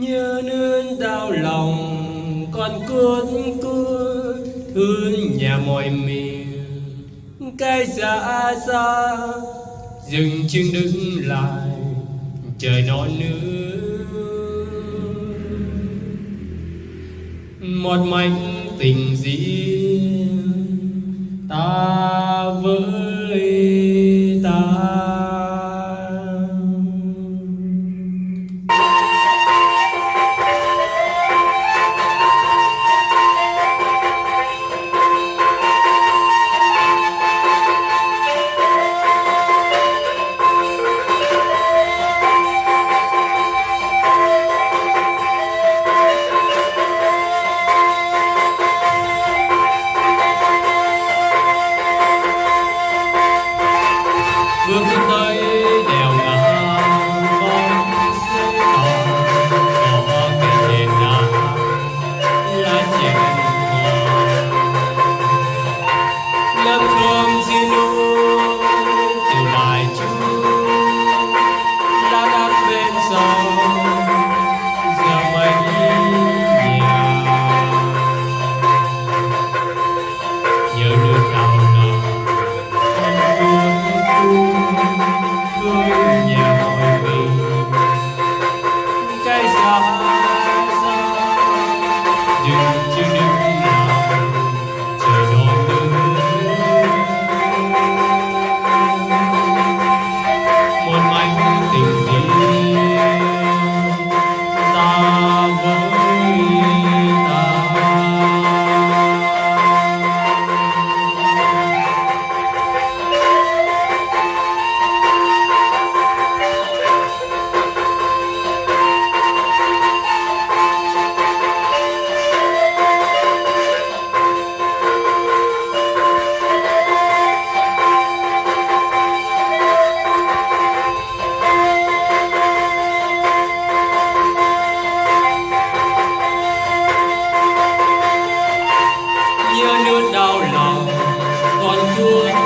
nhớ nương đau lòng, con cốt cưa thương nhà mọi miền cái xa xa dừng chân đứng lại, trời non nước một mảnh tình riêng, ta với Good night. sau con nọ